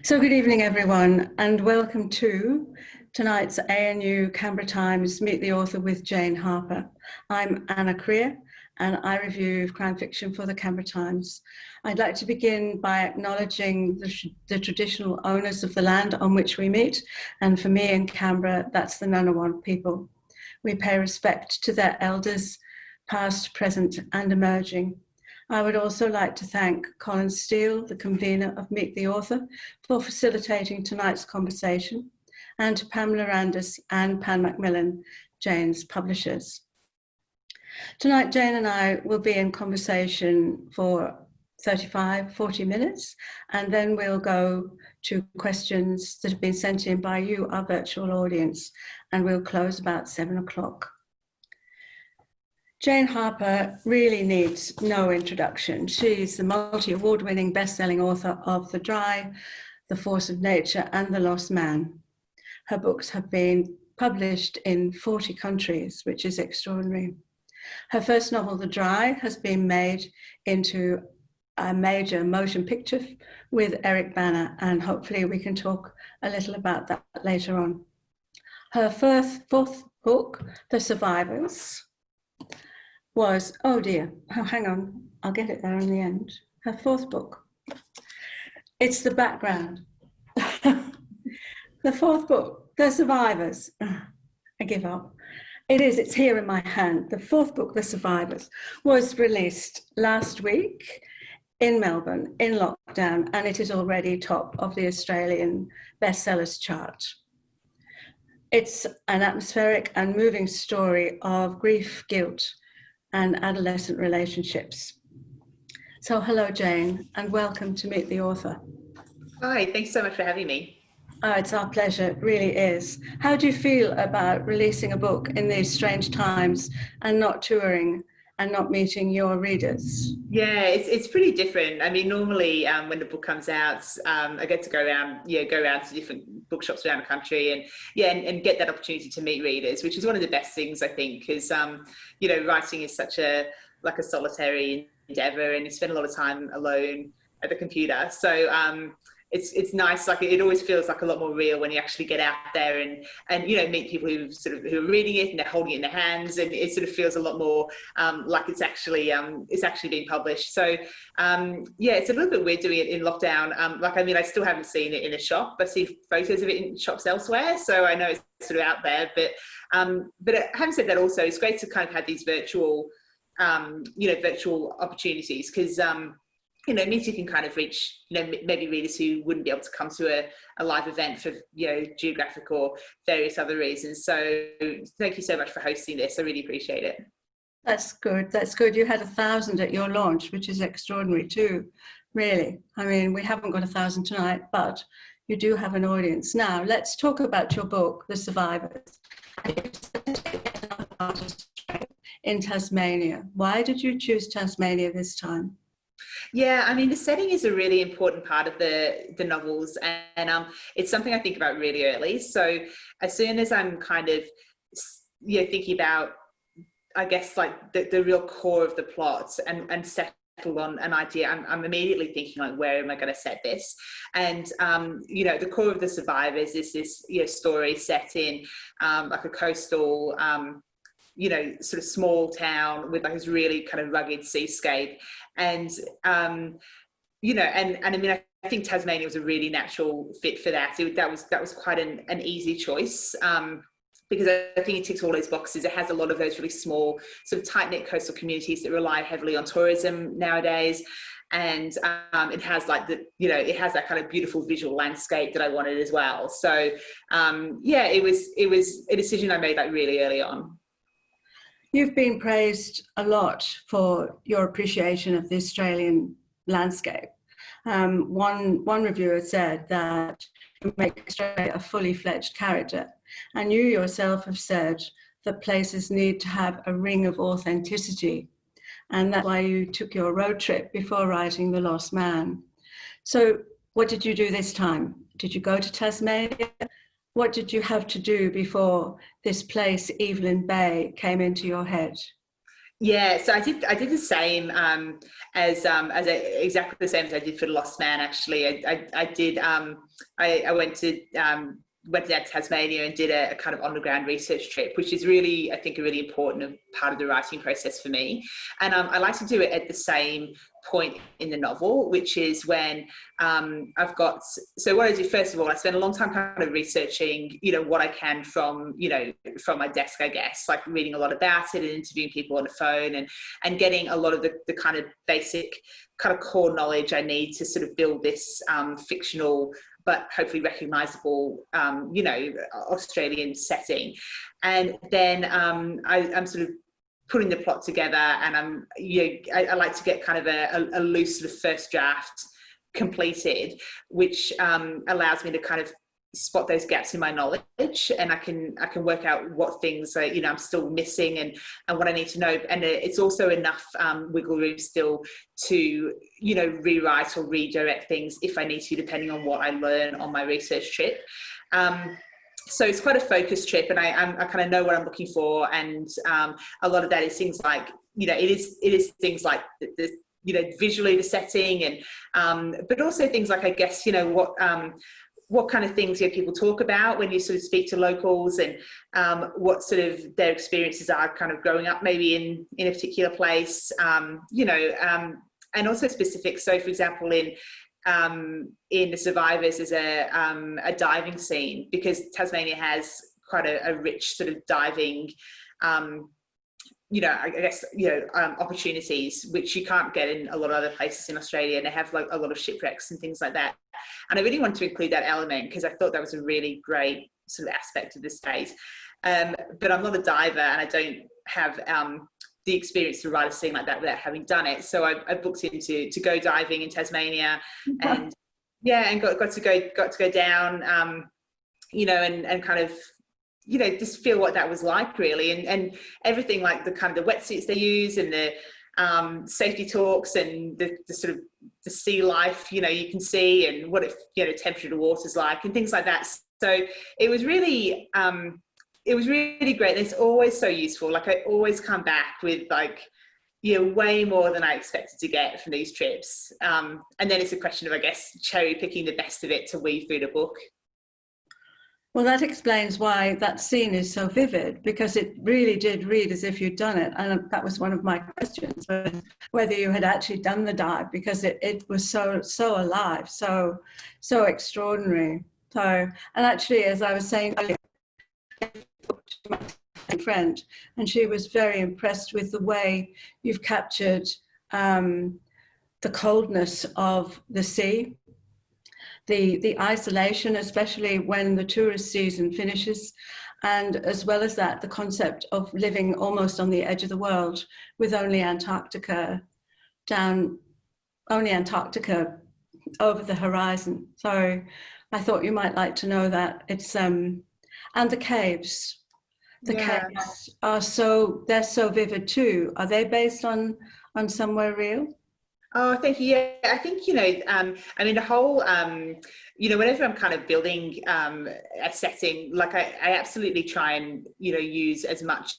So good evening everyone and welcome to tonight's ANU Canberra Times Meet the Author with Jane Harper. I'm Anna Creer and I review crime fiction for the Canberra Times. I'd like to begin by acknowledging the, the traditional owners of the land on which we meet and for me in Canberra that's the Ngunnawal people. We pay respect to their elders past, present and emerging. I would also like to thank Colin Steele, the convener of Meet the Author, for facilitating tonight's conversation, and to Pamela Randis and Pan Macmillan, Jane's publishers. Tonight, Jane and I will be in conversation for 35, 40 minutes, and then we'll go to questions that have been sent in by you, our virtual audience, and we'll close about seven o'clock. Jane Harper really needs no introduction. She's the multi-award winning best-selling author of The Dry, The Force of Nature and The Lost Man. Her books have been published in 40 countries, which is extraordinary. Her first novel, The Dry, has been made into a major motion picture with Eric Bana, and hopefully we can talk a little about that later on. Her first, fourth book, The Survivors, was, oh dear, oh, hang on, I'll get it there in the end. Her fourth book. It's the background. the fourth book, The Survivors. I give up. It is, it's here in my hand. The fourth book, The Survivors, was released last week in Melbourne in lockdown, and it is already top of the Australian bestsellers chart. It's an atmospheric and moving story of grief, guilt, and adolescent relationships. So hello, Jane, and welcome to Meet the Author. Hi, thanks so much for having me. Oh, it's our pleasure, it really is. How do you feel about releasing a book in these strange times and not touring and not meeting your readers? Yeah, it's, it's pretty different. I mean, normally um, when the book comes out, um, I get to go around, yeah, go around to different bookshops around the country and yeah, and, and, get that opportunity to meet readers, which is one of the best things I think, because um, you know, writing is such a like a solitary endeavor, and you spend a lot of time alone at the computer. So um, it's it's nice like it always feels like a lot more real when you actually get out there and and you know meet people who sort of who are reading it and they're holding it in their hands and it sort of feels a lot more um, like it's actually um, it's actually being published. So um, yeah it's a little bit weird doing it in lockdown. Um, like I mean I still haven't seen it in a shop but see photos of it in shops elsewhere so I know it's sort of out there but um, but having said that also it's great to kind of have these virtual um, you know virtual opportunities because you know, means you can kind of reach, you know, maybe readers who wouldn't be able to come to a, a live event for, you know, geographic or various other reasons. So thank you so much for hosting this. I really appreciate it. That's good. That's good. You had a thousand at your launch, which is extraordinary too, really. I mean, we haven't got a thousand tonight, but you do have an audience. Now, let's talk about your book, The Survivors. In Tasmania. Why did you choose Tasmania this time? Yeah, I mean, the setting is a really important part of the, the novels and, and um, it's something I think about really early. So as soon as I'm kind of, you know, thinking about, I guess, like the, the real core of the plot and, and settle on an idea, I'm, I'm immediately thinking like, where am I going to set this? And, um, you know, the core of the survivors is this you know, story set in um, like a coastal, um, you know, sort of small town with like this really kind of rugged seascape. And, um, you know, and, and I mean, I, think Tasmania was a really natural fit for that. It, that was that was quite an, an easy choice um, because I think it ticks all those boxes. It has a lot of those really small, sort of tight knit coastal communities that rely heavily on tourism nowadays, and um, it has like the you know it has that kind of beautiful visual landscape that I wanted as well. So um, yeah, it was it was a decision I made like really early on. You've been praised a lot for your appreciation of the Australian landscape. Um, one, one reviewer said that you make Australia a fully fledged character. And you yourself have said that places need to have a ring of authenticity. And that's why you took your road trip before writing The Lost Man. So what did you do this time? Did you go to Tasmania? What did you have to do before this place, Evelyn Bay, came into your head? Yeah, so I did. I did the same um, as um, as a, exactly the same as I did for the Lost Man. Actually, I I, I did. Um, I, I went to um, went down to Tasmania and did a, a, kind of on the ground research trip, which is really, I think, a really important part of the writing process for me. And um, I like to do it at the same point in the novel, which is when um, I've got, so what I do first of all, I spend a long time kind of researching, you know, what I can from, you know, from my desk, I guess, like reading a lot about it and interviewing people on the phone and, and getting a lot of the, the kind of basic kind of core knowledge I need to sort of build this um, fictional but hopefully recognizable, um, you know, Australian setting. And then um, I, am sort of putting the plot together and I'm, you know, I, I like to get kind of a, a, a loose sort of first draft completed, which um, allows me to kind of spot those gaps in my knowledge and I can I can work out what things are, you know I'm still missing and and what I need to know. And it's also enough um, wiggle room still to you know rewrite or redirect things if I need to depending on what I learn on my research trip. Um, so it's quite a focused trip and I, I'm, I kind of know what I'm looking for and um, a lot of that is things like you know it is it is things like the, the you know visually the setting and um, but also things like I guess you know what um, what kind of things you know, people talk about when you sort of speak to locals and um, what sort of their experiences are kind of growing up maybe in in a particular place um, you know um, and also specific. So for example in um, in the survivors is a, um, a diving scene because Tasmania has quite a, a rich sort of diving um, you know, I guess, you know, um, opportunities which you can't get in a lot of other places in Australia and they have like a lot of shipwrecks and things like that. And I really wanted to include that element because I thought that was a really great sort of aspect of the state. Um, but I'm not a diver and I don't have um, the experience to write a scene like that without having done it. So I, I booked into to go diving in Tasmania and yeah, and got, got to go, got to go down, um, you know, and, and kind of you know just feel what that was like really. And and everything like the kind of the wetsuits they use and the um, safety talks and the, the, sort of the sea life you know you can see and what if you know temperature of the water's like and things like that. So it was really um, it was really great. And it's always so useful. Like I always come back with like you know way more than I expected to get from these trips. Um, and then it's a question of I guess cherry picking the best of it to weave through the book well, that explains why that scene is so vivid, because it really did read as if you'd done it. And that was one of my questions, whether you had actually done the dive, because it, it was so, so alive, so, so extraordinary. So, and actually, as I was saying earlier, my friend, and she was very impressed with the way you've captured um, the coldness of the sea the, the isolation, especially when the tourist season finishes, and as well as that, the concept of living almost on the edge of the world with only Antarctica down, only Antarctica over the horizon. So I thought you might like to know that it's, um, and the caves. The yeah. caves are so, they're so vivid too. Are they based on, on somewhere real? Oh, thank you. Yeah, I think, you know, um, I mean, the whole, um, you know, whenever I'm kind of building um, a setting, like I, I absolutely try and, you know, use as much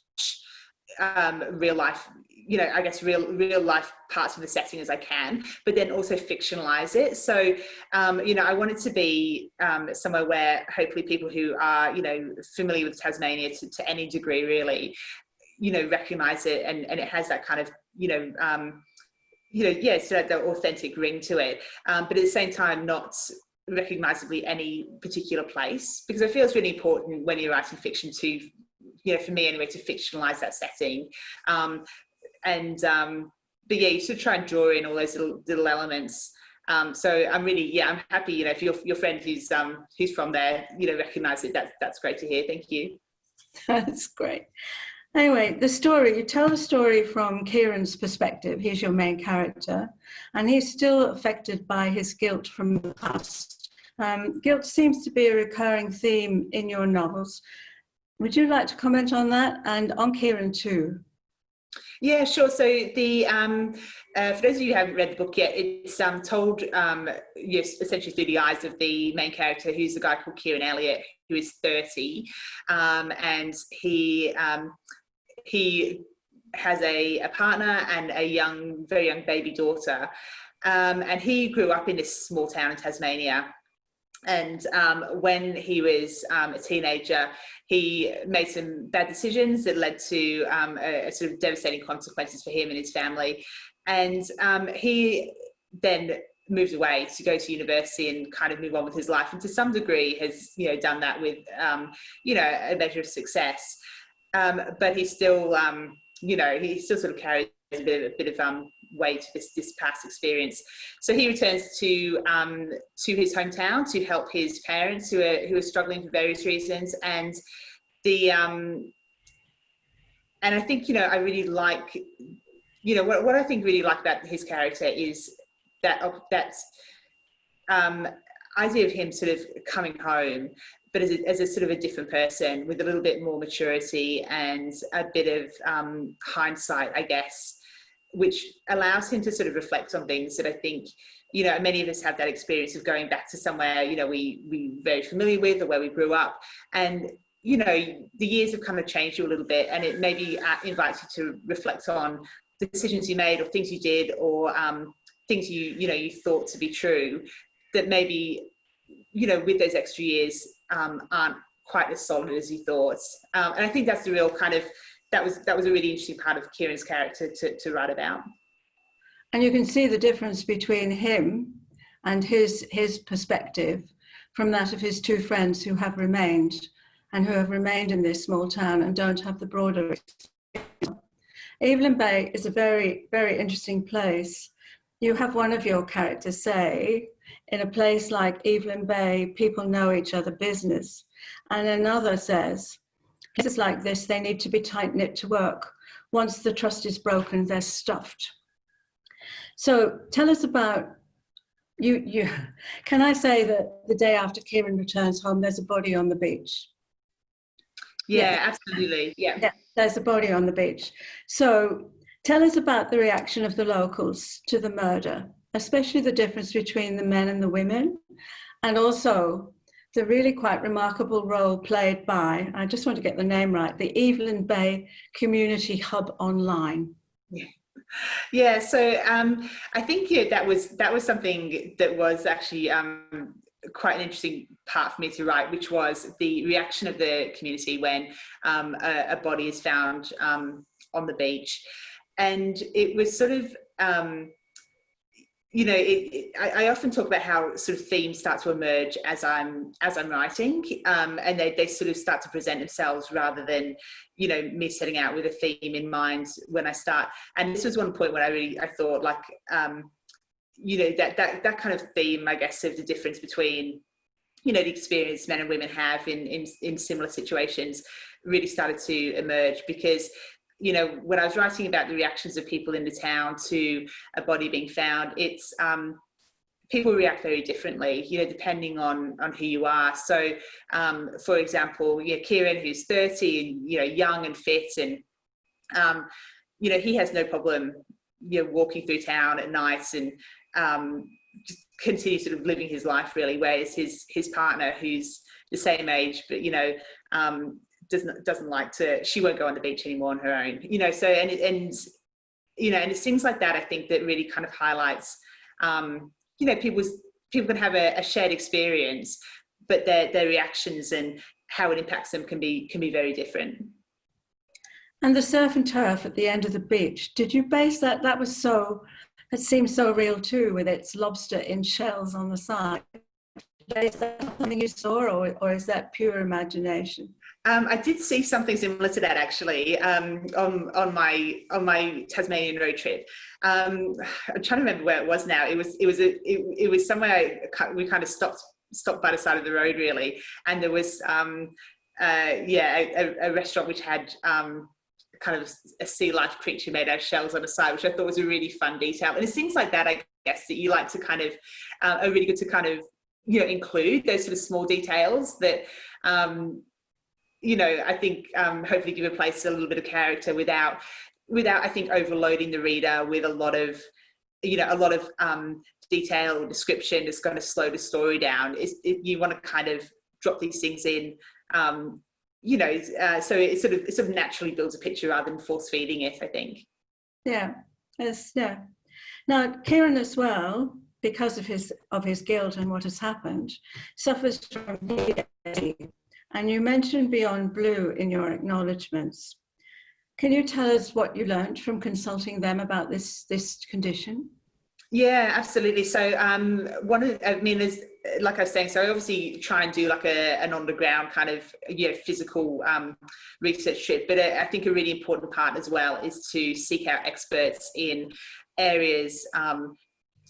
um, real life, you know, I guess real real life parts of the setting as I can, but then also fictionalize it. So, um, you know, I want it to be um, somewhere where hopefully people who are, you know, familiar with Tasmania to, to any degree really, you know, recognize it and, and it has that kind of, you know, um, you know, yes, yeah, so the authentic ring to it, um, but at the same time, not recognizably any particular place, because I feel it's really important when you're writing fiction to, you know, for me anyway, to fictionalize that setting. Um, and, um, but yeah, you should try and draw in all those little, little elements. Um, so I'm really, yeah, I'm happy, you know, if your, your friend who's, um, who's from there, you know, recognize it, that's, that's great to hear. Thank you. That's great. Anyway, the story, you tell the story from Kieran's perspective. He's your main character, and he's still affected by his guilt from the past. Um, guilt seems to be a recurring theme in your novels. Would you like to comment on that and on Kieran too? Yeah, sure. So the um, uh, for those of you who haven't read the book yet, it's um, told um, yes, essentially through the eyes of the main character, who's a guy called Kieran Elliott, who is 30, um, and he um, he has a, a partner and a young, very young baby daughter. Um, and he grew up in this small town in Tasmania. And um, when he was um, a teenager, he made some bad decisions that led to um, a, a, sort of devastating consequences for him and his family. And um, he then moved away to go to university and kind of move on with his life and to some degree has you know done that with um, you know a measure of success um, but he still um, you know he still sort of carries a bit of, a bit of um, weight this this past experience. So he returns to um, to his hometown to help his parents who are who are struggling for various reasons. And the um, and I think you know I really like you know what, what I think really like about his character is that that um, idea of him sort of coming home, but as a, as a, sort of a different person with a little bit more maturity and a bit of um, hindsight, I guess, which allows him to sort of reflect on things that I think, you know, many of us have that experience of going back to somewhere, you know, we we very familiar with or where we grew up, and you know, the years have kind of changed you a little bit, and it maybe uh, invites you to reflect on decisions you made or things you did or um, things you you know you thought to be true that maybe you know with those extra years um, aren't quite as solid as you thought. Um, and I think that's the real kind of that was that was a really interesting part of Kieran's character to, to write about. And you can see the difference between him and his his perspective from that of his two friends who have remained and who have remained in this small town and don't have the broader Evelyn Bay is a very, very interesting place. You have one of your characters say, in a place like Evelyn Bay, people know each other business. And another says, places like this, they need to be tight knit to work. Once the trust is broken, they're stuffed. So tell us about, you, you, can I say that the day after Kieran returns home, there's a body on the beach? Yeah, yeah. absolutely. Yeah. yeah. There's a body on the beach. So Tell us about the reaction of the locals to the murder, especially the difference between the men and the women, and also the really quite remarkable role played by, I just want to get the name right, the Evelyn Bay Community Hub Online. Yeah. Yeah, so um, I think yeah, that was that was something that was actually um, quite an interesting part for me to write, which was the reaction of the community when um, a, a, body is found um, on the beach and it was sort of um, you know, it, it, I, I, often talk about how sort of themes start to emerge as I'm as I'm writing, um, and they, they sort of start to present themselves rather than, you know, me setting out with a theme in mind when I start. And this was one point where I really I thought like, um, you know, that that that kind of theme, I guess, of the difference between, you know, the experience men and women have in in, in similar situations, really started to emerge because you know, when I was writing about the reactions of people in the town to a body being found, it's um, people react very differently, you know, depending on on who you are. So, um, for example, yeah, Kieran, who's 30 and you know, young and fit, and um, you know, he has no problem, you know, walking through town at night and um, just continue sort of living his life really. Whereas his his partner, who's the same age, but you know, um, doesn't doesn't like to she won't go on the beach anymore on her own you know so and and you know and it's things like that i think that really kind of highlights um you know people's people can have a, a shared experience but their their reactions and how it impacts them can be can be very different. And the surf and turf at the end of the beach did you base that that was so it seems so real too with its lobster in shells on the side? Is that something you saw or, or is that pure imagination um, I did see something similar to that actually um, on on my on my Tasmanian road trip. Um, I'm trying to remember where it was now. It was it was a, it, it was somewhere we kind of stopped stopped by the side of the road really, and there was um, uh, yeah a, a, restaurant which had um, kind of a sea life creature made out of shells on the side, which I thought was a really fun detail. And it's things like that, I guess, that you like to kind of uh, are really good to kind of you know include those sort of small details that um, you know, I think um, hopefully give a place a little bit of character without, without I think overloading the reader with a lot of, you know, a lot of um, detail or description that's going to slow the story down. Is it, you want to kind of drop these things in, um, you know, uh, so it sort of it sort of naturally builds a picture rather than force feeding it. I think. Yeah. Yes. Yeah. Now, Kieran as well, because of his of his guilt and what has happened, suffers from. And you mentioned Beyond Blue in your acknowledgements. Can you tell us what you learned from consulting them about this this condition? Yeah, absolutely. So um, one of, I mean, there's like I was saying, so I obviously try and do like a, an underground kind of you know physical um, research trip, but I think a really important part as well is to seek out experts in areas um,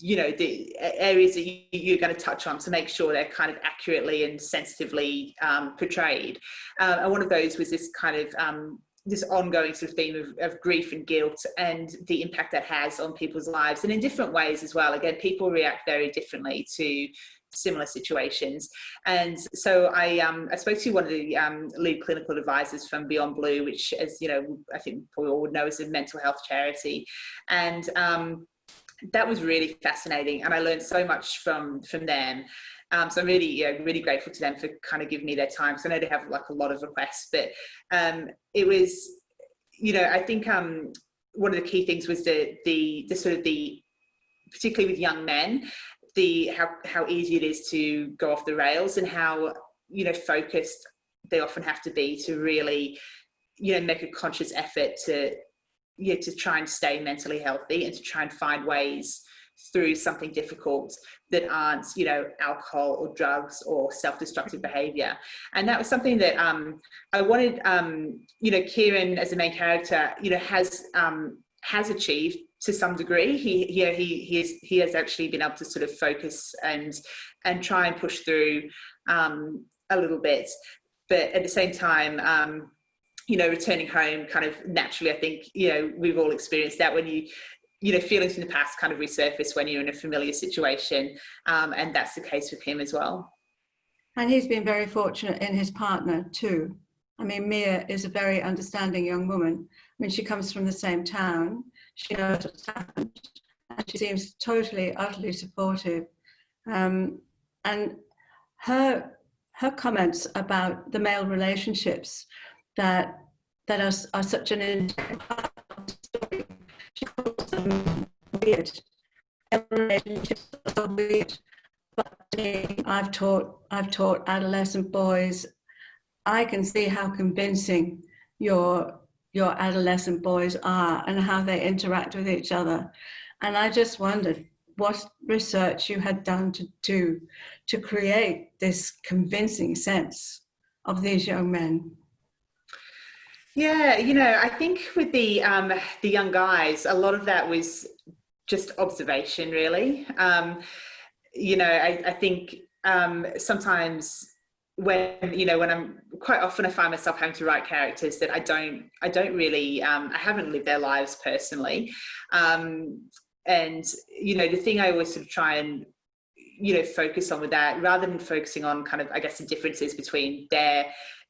you know the areas that you, are going to touch on to make sure they're kind of accurately and sensitively um, portrayed. Uh, and one of those was this kind of um, this ongoing sort of theme of, of, grief and guilt and the impact that has on people's lives and in different ways as well. Again people react very differently to similar situations. And so i um i spoke to one of the um, lead clinical advisors from beyond blue which as you know i think we all would know is a mental health charity. And um that was really fascinating and i learned so much from from them um, so I'm really, yeah, really grateful to them for kind of giving me their time. because I know they have like a lot of requests, but um, it was, you know, I think um, one of the key things was the, the, the sort of the, particularly with young men, the how, how easy it is to go off the rails and how, you know, focused they often have to be to really, you know, make a conscious effort to, yeah, to try and stay mentally healthy and to try and find ways through something difficult that aren't you know alcohol or drugs or self-destructive behavior. And that was something that um, i wanted um, you know kieran as a main character you know has um, has achieved to some degree. He he he he has, he has actually been able to sort of focus and and try and push through um, a little bit. But at the same time um, you know returning home kind of naturally i think you know we've all experienced that when you you know, feelings in the past kind of resurface when you're in a familiar situation. Um, and that's the case with him as well. And he's been very fortunate in his partner too. I mean, Mia is a very understanding young woman. I mean, she comes from the same town. She knows what's happened. And she seems totally, utterly supportive. Um, and her, her comments about the male relationships that, that are, are such an integral part of the story she calls them weird. Relationships are weird. But I've taught I've taught adolescent boys. I can see how convincing your your adolescent boys are and how they interact with each other. And I just wondered what research you had done to do to create this convincing sense of these young men. Yeah, you know, I think with the um, the young guys, a lot of that was just observation, really. Um, you know, I, I think um, sometimes when you know when I'm quite often I find myself having to write characters that I don't I don't really um, I haven't lived their lives personally, um, and you know the thing I always sort of try and you know focus on with that rather than focusing on kind of I guess the differences between their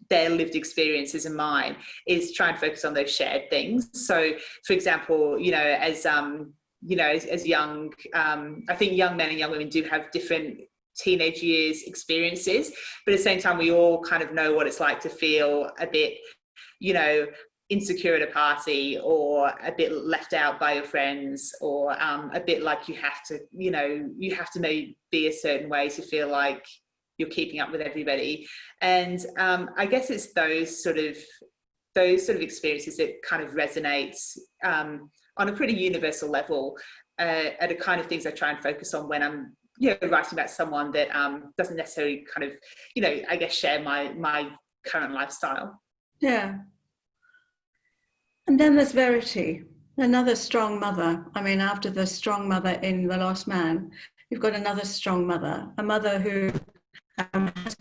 their lived experiences and mine is try and focus on those shared things. So, for example, you know, as um, you know, as, as young, um, I think young men and young women do have different teenage years experiences, but at the same time, we all kind of know what it's like to feel a bit, you know, insecure at a party or a bit left out by your friends or um, a bit like you have to, you know, you have to maybe be a certain way to feel like you're keeping up with everybody. And um, I guess it's those sort of those sort of experiences that kind of resonates um, on a pretty universal level uh, are the kind of things I try and focus on when I'm you know writing about someone that um, doesn't necessarily kind of you know I guess share my my current lifestyle. Yeah. And then there's Verity, another strong mother. I mean, after the strong mother in The Lost Man, you've got another strong mother, a mother who um, has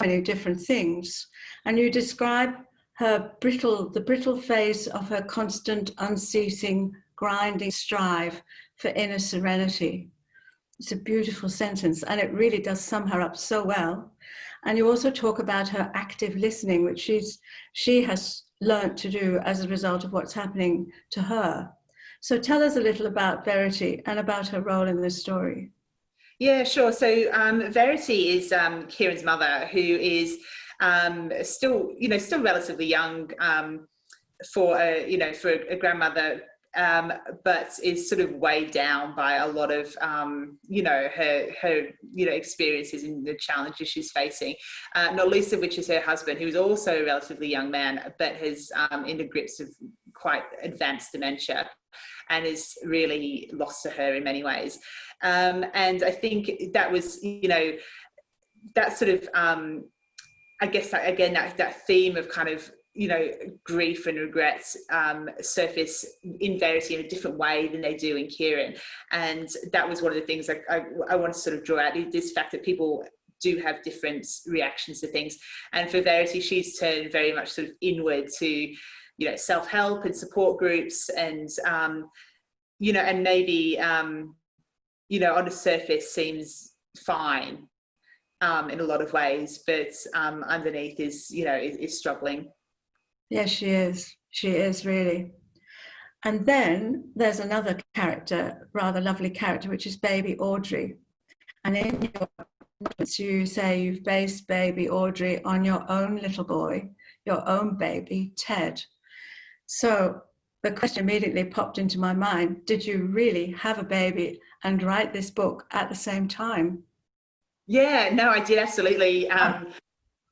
many different things. And you describe her brittle, the brittle face of her constant, unceasing, grinding strive for inner serenity. It's a beautiful sentence and it really does sum her up so well. And you also talk about her active listening, which she's, she has learnt to do as a result of what's happening to her. So tell us a little about Verity and about her role in this story. Yeah, sure. So um, Verity is um, Kieran's mother, who is um, still, you know, still relatively young um, for a, you know, for a, grandmother um, but is sort of weighed down by a lot of, um, you know, her, her, you know, experiences and the challenges she's facing, uh, not least of which is her husband, who is also a relatively young man, but has in the grips of quite advanced dementia and is really lost to her in many ways. Um, and I think that was, you know, that sort of, um, I guess that, again, that, that theme of kind of you know, grief and regrets um, surface in Verity in a different way than they do in Kieran. And that was one of the things I, I, I want to sort of draw out, this fact that people do have different reactions to things. And for Verity, she's turned very much sort of inward to, you know, self-help and support groups and, um, you know, and maybe, um, you know, on the surface seems fine um, in a lot of ways, but um, underneath is, you know, is, is struggling. Yes, she is. She is really. And then there's another character, rather lovely character, which is baby Audrey. And in your you say you've based baby Audrey on your own little boy, your own baby, Ted. So the question immediately popped into my mind, did you really have a baby and write this book at the same time? Yeah, no, I did absolutely. Um,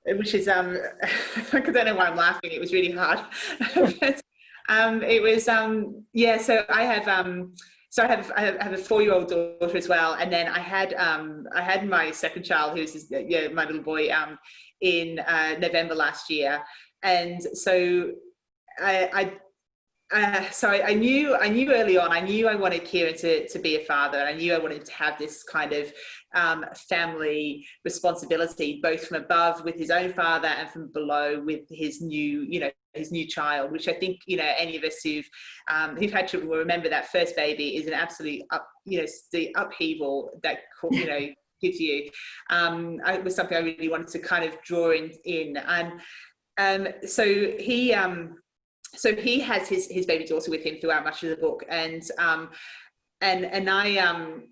which is um I don't know why I'm laughing. It was really hard. but, um, it was um yeah. So I have um so I have I have a four year old daughter as well, and then I had um I had my second child who's yeah my little boy um in uh, November last year, and so I, I uh, so I, I, knew I knew early on I knew I wanted Kieran to, to be a father and I knew I wanted to have this kind of um, family responsibility both from above with his own father and from below with his new you know his new child which I think you know any of us who've um, who've had children will remember that first baby is an absolute up you know the upheaval that you know gives you. Um, it was something I really wanted to kind of draw in in and um, so he um, so he has his his baby daughter with him throughout much of the book. And um and and i um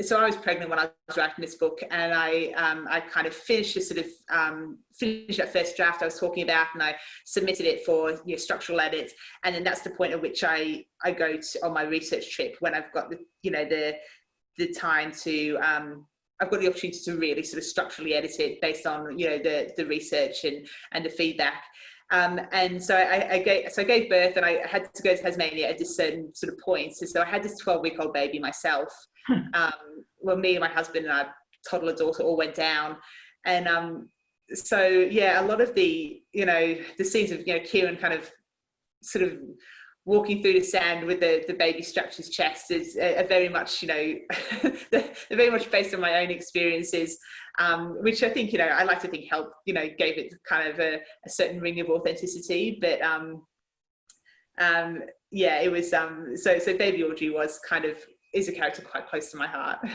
so I was pregnant when I was writing this book and I um, I kind of finished the sort of um, finished that first draft I was talking about and I submitted it for you know, structural edits and then that's the point at which I I go to, on my research trip when I've got the you know the the time to um, I've got the opportunity to really sort of structurally edit it based on you know the the research and and the feedback um, and so I, I, gave, so I gave birth and I had to go to Tasmania at a certain sort of point. So, so I had this 12 week old baby myself. Hmm. um, well, me and my husband and our toddler daughter all went down. And um, so, yeah, a lot of the, you know, the scenes of, you know, Kieran kind of sort of walking through the sand with the, the baby strapped to his chest is a, a very much, you know, very much based on my own experiences, um, which I think, you know, I like to think helped, you know, gave it kind of a, a certain ring of authenticity. But um, um, yeah, it was, um, so, so baby Audrey was kind of, is a character quite close to my heart.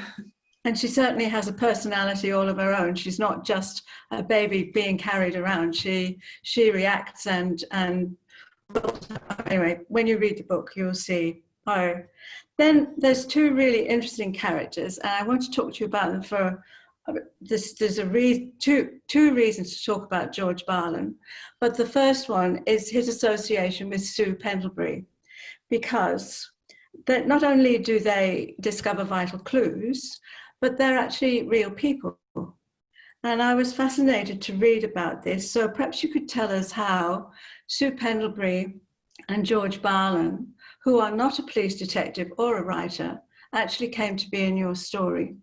And she certainly has a personality all of her own. She's not just a baby being carried around. She she reacts and and anyway, when you read the book, you'll see. Oh, then there's two really interesting characters, and I want to talk to you about them for uh, this, there's a re two, two reasons to talk about George Barlin. But the first one is his association with Sue Pendlebury, because that not only do they discover vital clues, but they're actually real people. And I was fascinated to read about this. So perhaps you could tell us how Sue Pendlebury and George Barlin, who are not a police detective or a writer, actually came to be in your story.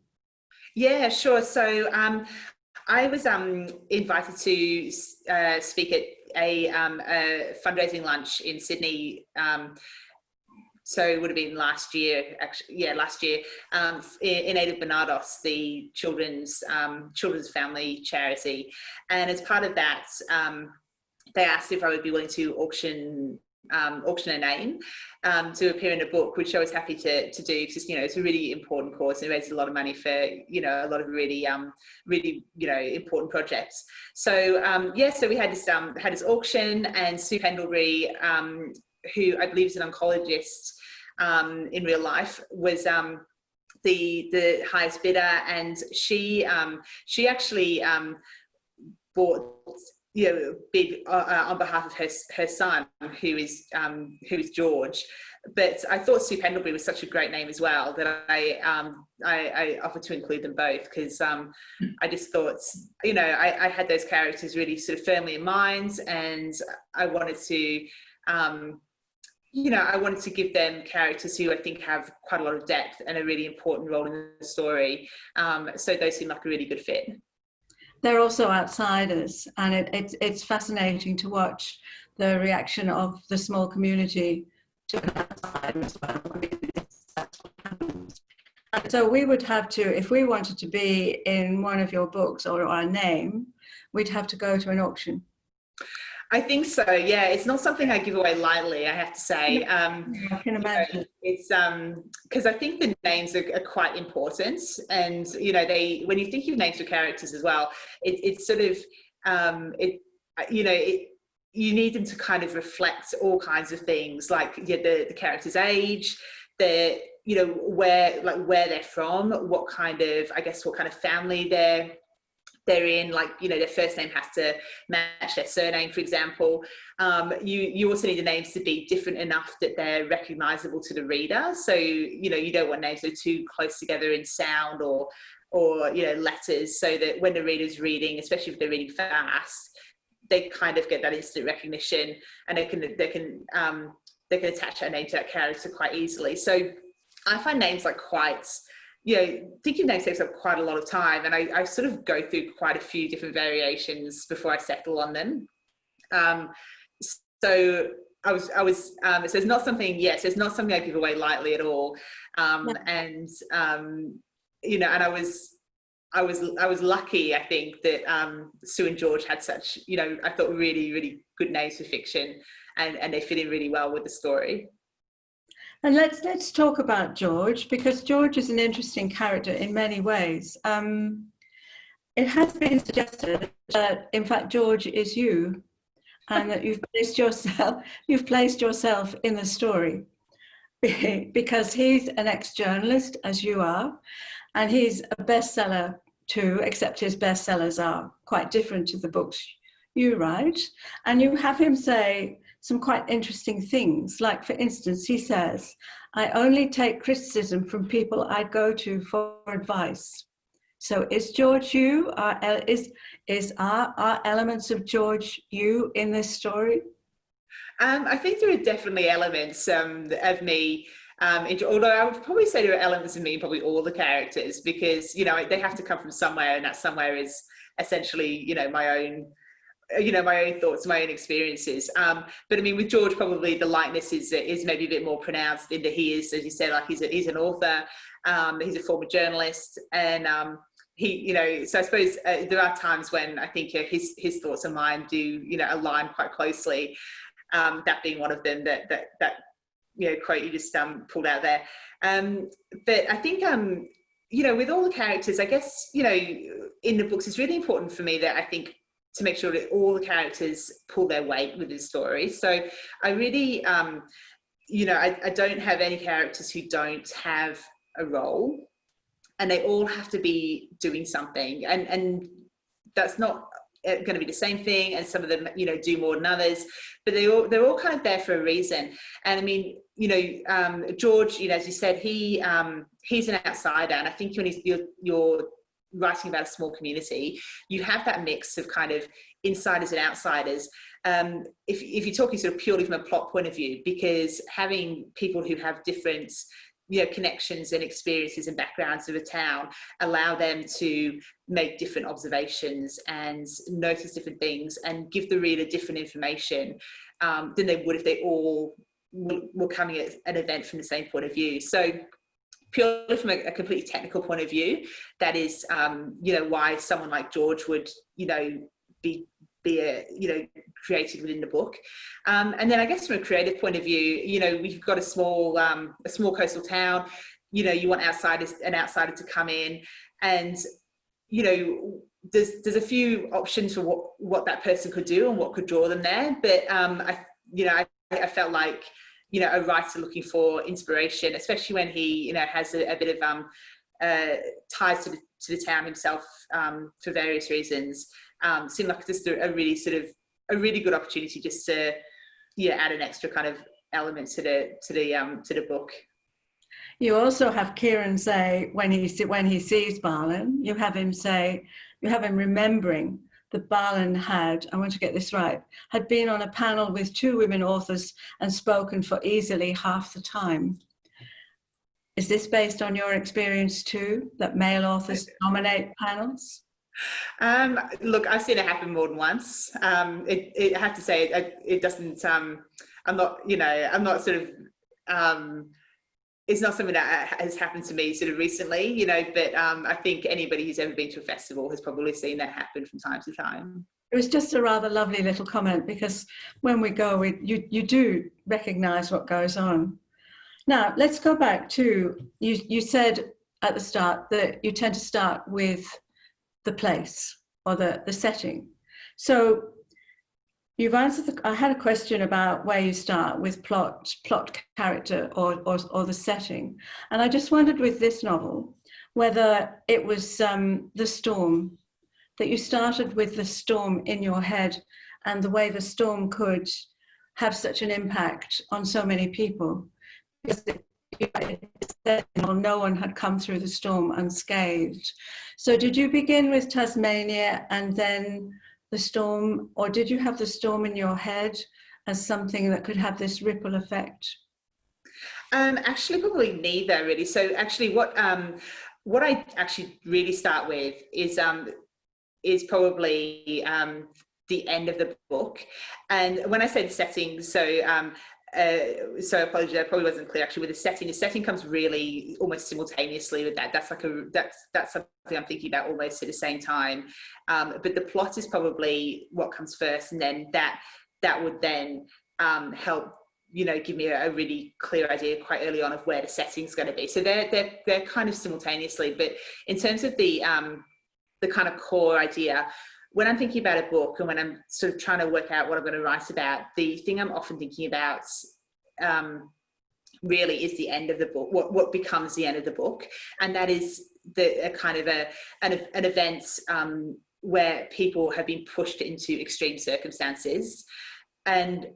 Yeah, sure. So um, I was um, invited to uh, speak at a, um, a, fundraising lunch in Sydney. Um, so it would have been last year, actually, yeah, last year, um, in, aid of Barnardos, the children's um, children's family charity, and as part of that, they asked if I would be willing to auction um, auction a name um, to appear in a book, which I was happy to, to do. Because you know it's a really important cause and it raises a lot of money for you know a lot of really um, really you know important projects. So um, yeah, so we had this um, had this auction and Sue Pendlebury, um, who I believe is an oncologist um, in real life, was um, the the highest bidder, and she um, she actually um, bought you know big uh, uh, on behalf of her her son who is um, who is George. But I thought Sue Pendlebury was such a great name as well that I um, I, I, offered to include them both because um, I just thought you know I, I, had those characters really sort of firmly in mind and I wanted to um, you know I wanted to give them characters who I think have quite a lot of depth and a really important role in the story um, so those seem like a really good fit. They're also outsiders and it, it, it's fascinating to watch the reaction of the small community to an outsider as well. I mean, that's what happens. And so we would have to, if we wanted to be in one of your books or our name, we'd have to go to an auction. I think so. Yeah, it's not something I give away lightly. I have to say. Um, I can imagine. You know, it's um because I think the names are, are, quite important, and you know they when you think of names for characters as well, it, it's sort of um it you know it you need them to kind of reflect all kinds of things like yeah, the, the character's age, the you know where like where they're from, what kind of I guess what kind of family they're they're in like you know their first name has to match their surname for example um, you you also need the names to be different enough that they're recognizable to the reader so you know you don't want names that are too close together in sound or or you know letters so that when the reader's reading especially if they're reading fast they kind of get that instant recognition and they can they can um, they can attach a name to that character quite easily. So I find names like quite you know, thinking names takes up quite a lot of time and I, I, sort of go through quite a few different variations before I settle on them. Um, so I was, I was, um, so it's not something, yes, it's not something I give away lightly at all. Um, and, um, you know, and I was, I was I was lucky, I think, that um, Sue and George had such, you know, I thought really, really good names for fiction and, and they fit in really well with the story. And let's let's talk about George because George is an interesting character in many ways. Um, it has been suggested that in fact George is you and that you've placed yourself you've placed yourself in the story because he's an ex-journalist as you are and he's a bestseller too, except his bestsellers are quite different to the books you write. And you have him say some quite interesting things. Like, for instance, he says, I only take criticism from people I go to for advice. So is George you? Are, is is are, are elements of George you in this story? Um, I think there are definitely elements um, of me um, although I would probably say there are elements of me in probably all the characters because, you know, they have to come from somewhere and that somewhere is essentially, you know, my own, you know, my own thoughts, my own experiences. Um, but I mean, with George, probably the likeness is, is maybe a bit more pronounced in that he is, as you said, like he's, a, he's an author, um, he's a former journalist and, um, he, you know, so I suppose uh, there are times when I think uh, his his thoughts and mine do, you know, align quite closely. Um, that being one of them that that that you know quote you just um, pulled out there. Um, but I think um, you know with all the characters, I guess you know in the books it's really important for me that I think to make sure that all the characters pull their weight with the story. So I really um, you know I, I don't have any characters who don't have a role and they all have to be doing something and and that's not uh, going to be the same thing and some of them you know do more than others but they all they're all kind of there for a reason and i mean you know um, george you know as you said he um, he's an outsider and i think when he's, you're, you're writing about a small community you have that mix of kind of insiders and outsiders. Um, if, if you're talking sort of purely from a plot point of view because having people who have different you know connections and experiences and backgrounds of a town allow them to make different observations and notice different things and give the reader different information um, than they would if they all were coming at an event from the same point of view. So purely from a, a completely technical point of view that is um, you know why someone like george would you know be be a, you know created within the book. Um, and then i guess from a creative point of view you know we've got a small um, a small coastal town. You know you want outsiders an outsider to come in. And you know there's there's a few options for what what that person could do and what could draw them there. But um i you know i, I felt like you know a writer looking for inspiration especially when he you know has a, a bit of um uh ties to the to the town himself um, for various reasons um, seemed like just a, a, really sort of a really good opportunity just to yeah add an extra kind of element to the to the um, to the book. You also have Kieran say when he when he sees Barlin, you have him say you have him remembering that Barlin had, I want to get this right, had been on a panel with two women authors and spoken for easily half the time. Is this based on your experience too, that male authors dominate panels? Um, look, I've seen it happen more than once. Um, it, it, I have to say, it, it doesn't, um, I'm not, you know, I'm not sort of, um, it's not something that has happened to me sort of recently, you know, but um, I think anybody who's ever been to a festival has probably seen that happen from time to time. It was just a rather lovely little comment because when we go, we, you, you do recognise what goes on. Now, let's go back to, you, you said at the start that you tend to start with the place or the, the setting. So you've answered, the, I had a question about where you start with plot, plot character or, or, or the setting. And I just wondered with this novel, whether it was um, the storm, that you started with the storm in your head and the way the storm could have such an impact on so many people. Because no one had come through the storm unscathed. So did you begin with Tasmania and then the storm, or did you have the storm in your head as something that could have this ripple effect? Um, actually, probably neither really. So actually what, um, what I actually really start with is, um, is probably um, the end of the book. And when I say the setting, so um, uh, so apologies, that probably wasn't clear actually with the setting. The setting comes really almost simultaneously with that. That's like a that's that's something I'm thinking about almost at the same time. Um, but the plot is probably what comes first, and then that that would then um, help you know give me a, a, really clear idea quite early on of where the setting's going to be. So they're they're they're kind of simultaneously. But in terms of the um, the kind of core idea, when I'm thinking about a book and when I'm sort of trying to work out what I'm going to write about, the thing I'm often thinking about um, really is the end of the book, what, what becomes the end of the book. And that is the a kind of a, an, an event um, where people have been pushed into extreme circumstances. And,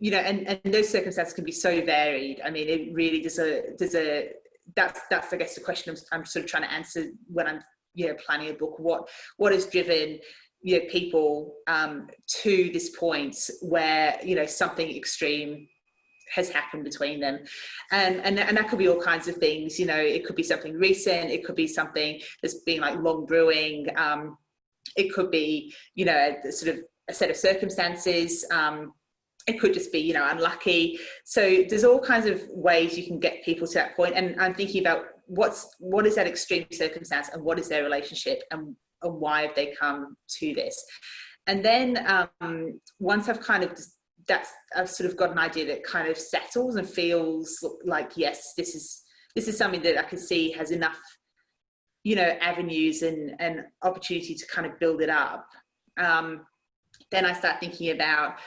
you know, and, and those circumstances can be so varied. I mean, it really does a, does a, that's, that's, I guess, the question I'm, I'm sort of trying to answer when I'm, you know, planning a book. What, what has driven you know, people um, to this point where, you know, something extreme has happened between them. And, and and that could be all kinds of things you know it could be something recent it could be something that's been like long brewing um, it could be you know sort of a set of circumstances um, it could just be you know unlucky. So there's all kinds of ways you can get people to that point. And i'm thinking about what's what is that extreme circumstance and what is their relationship and and why have they come to this? And then um, once I've kind of that's I've sort of got an idea that kind of settles and feels like yes, this is this is something that I can see has enough, you know, avenues and and opportunity to kind of build it up. Um, then I start thinking about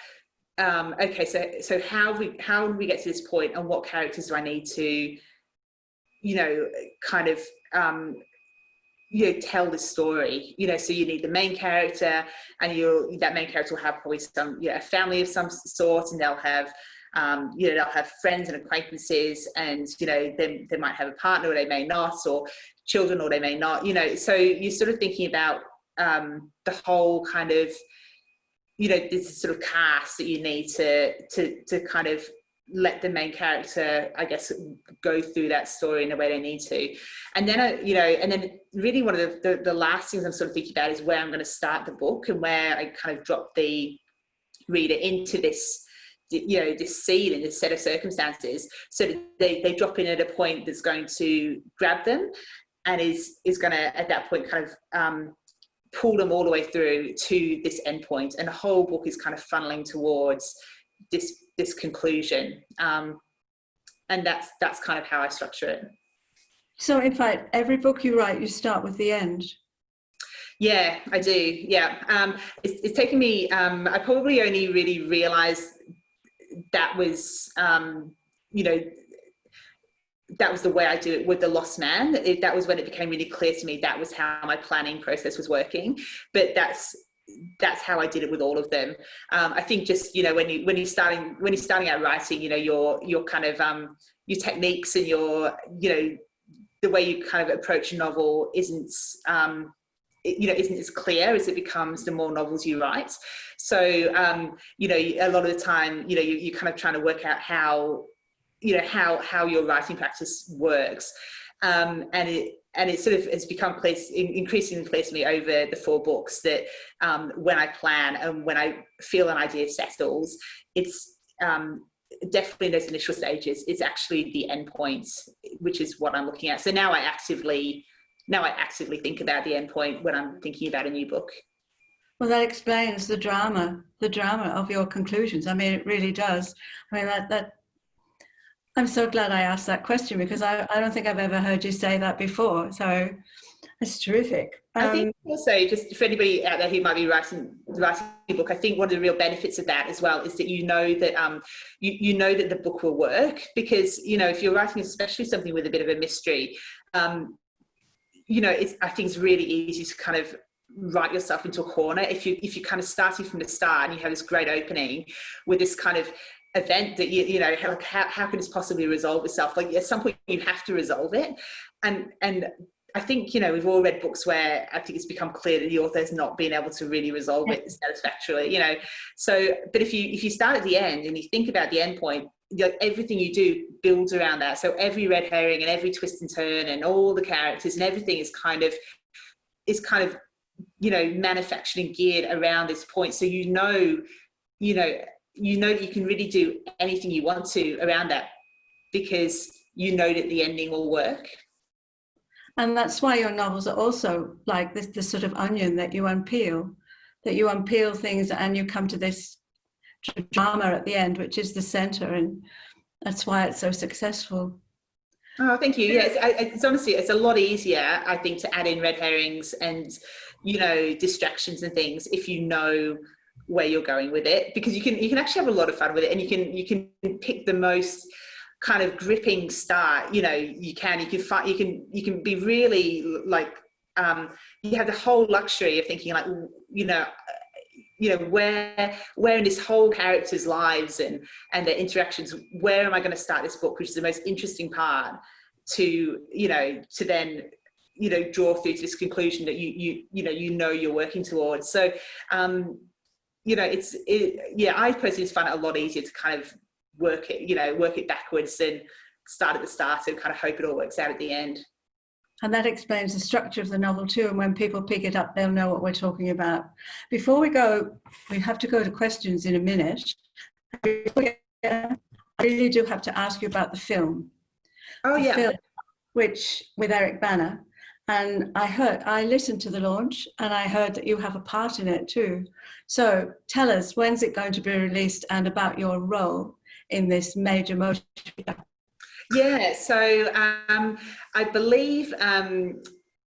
um, okay, so so how we how do we get to this point, and what characters do I need to, you know, kind of um, you know, tell the story, you know, so you need the main character and you that main character will have probably some, you know, a family of some sort and they'll have, um, you know, they'll have friends and acquaintances and, you know, they, they might have a partner or they may not or children or they may not, you know, so you're sort of thinking about um, the whole kind of, you know, this sort of cast that you need to, to, to kind of let the main character, I guess, go through that story in the way they need to. And then, uh, you know, and then really one of the, the, the, last things I'm sort of thinking about is where I'm going to start the book and where I kind of drop the reader into this, you know, this scene and this set of circumstances. So that they, they drop in at a point that's going to grab them and is, is going to, at that point, kind of um, pull them all the way through to this endpoint. And the whole book is kind of funneling towards this this conclusion um, and that's that's kind of how I structure it. So in fact, every book you write, you start with the end. Yeah, I do. Yeah, um, it's, it's taken me. Um, I probably only really realised that was, um, you know, that was the way I do it with the Lost Man. It, that was when it became really clear to me that was how my planning process was working. But that's that's how I did it with all of them. Um, I think just you know when you when you're starting when you're starting out writing, you know your your kind of um, your techniques and your you know the way you kind of approach a novel isn't um, you know isn't as clear as it becomes the more novels you write so um you know a lot of the time you know you, you're kind of trying to work out how you know how how your writing practice works um and it and it sort of has become clear, increasingly clear to me over the four books that um, when I plan and when I feel an idea settles, it's um, definitely in those initial stages, it's actually the end points, which is what I'm looking at. So now I actively now I actively think about the endpoint when I'm thinking about a new book. Well, that explains the drama, the drama of your conclusions. I mean, it really does. I mean, that, that I'm so glad I asked that question because I, I don't think I've ever heard you say that before. So it's terrific. Um, I think um, also just for anybody out there who might be writing writing a book, I think one of the real benefits of that as well is that you know that um you, you know that the book will work because you know if you're writing especially something with a bit of a mystery, um, you know, it's, I think it's really easy to kind of write yourself into a corner if you if you kind of starting from the start and you have this great opening with this kind of event that you you know how, how, how can this possibly resolve itself like at some point you have to resolve it and and I think you know we've all read books where I think it's become clear that the author has not been able to really resolve it satisfactorily you know so but if you if you start at the end and you think about the end point everything you do builds around that. So every red herring and every twist and turn and all the characters and everything is kind of is kind of you know manufactured and geared around this point. So you know, you know, you know that you can really do anything you want to around that because you know that the ending will work. And that's why your novels are also like this, this sort of onion that you unpeel, that you unpeel things and you come to this drama at the end, which is the center, and that's why it's so successful. Oh, thank you. Yes, it's honestly it's a lot easier, I think, to add in red herrings and you know distractions and things if you know where you're going with it, because you can you can actually have a lot of fun with it, and you can you can pick the most kind of gripping start. You know, you can you can find you can you can be really like um, you have the whole luxury of thinking like you know you know where where in this whole character's lives and and their interactions where am i going to start this book which is the most interesting part to you know to then you know draw through to this conclusion that you you you know you know you're working towards so um you know it's it, yeah i personally just find it a lot easier to kind of work it you know work it backwards and start at the start and kind of hope it all works out at the end and that explains the structure of the novel too. And when people pick it up, they'll know what we're talking about. Before we go, we have to go to questions in a minute. I really do have to ask you about the film. Oh yeah. Film, which with Eric Bana. And I heard, I listened to the launch and I heard that you have a part in it too. So tell us, when's it going to be released and about your role in this major motion yeah, so um, I believe um,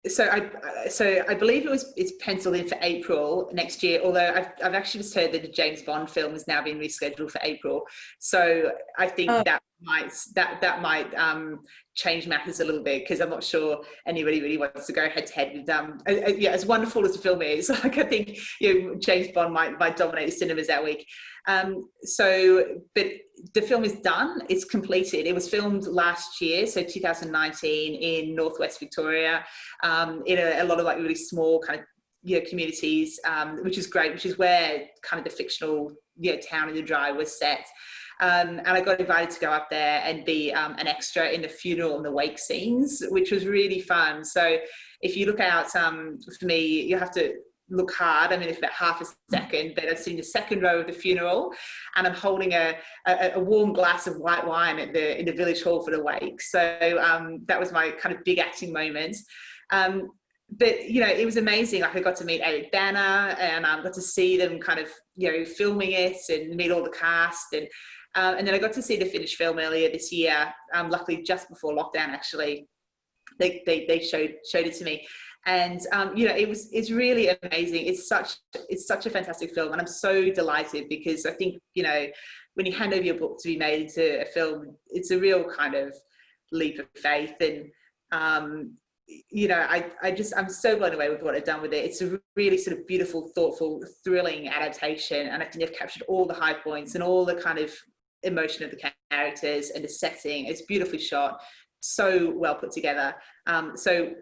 so I so I believe it was it's penciled in for April next year. Although I've I've actually just heard that the James Bond film has now been rescheduled for April. So I think oh. that might that that might um, change matters a little bit because I'm not sure anybody really wants to go head to head with um uh, uh, yeah as wonderful as the film is like I think you know James Bond might might dominate the cinemas that week um so but the film is done it's completed it was filmed last year so 2019 in northwest Victoria um in a, a lot of like really small kind of you know, communities um which is great which is where kind of the fictional you know, town in the dry was set um, and I got invited to go up there and be um, an extra in the funeral and the wake scenes, which was really fun. So if you look out um, for me, you have to look hard. I mean, it's about half a second, but I've seen the second row of the funeral and I'm holding a, a, a, warm glass of white wine at the, in the village hall for the wake. So um, that was my kind of big acting moment. Um, but you know it was amazing like i got to meet eric bana and i um, got to see them kind of you know filming it and meet all the cast and um, and then I got to see the finished film earlier this year, um, luckily just before lockdown actually. They, they, they showed showed it to me and um, you know it was it's really amazing it's such it's such a fantastic film and i'm so delighted because i think you know when you hand over your book to be made into a film it's a real kind of leap of faith and um, you know, I, I just, I'm so blown away with what I've done with it. It's a really sort of beautiful, thoughtful, thrilling adaptation. And I think they've captured all the high points and all the kind of emotion of the characters and the setting. It's beautifully shot, so well put together. Um, so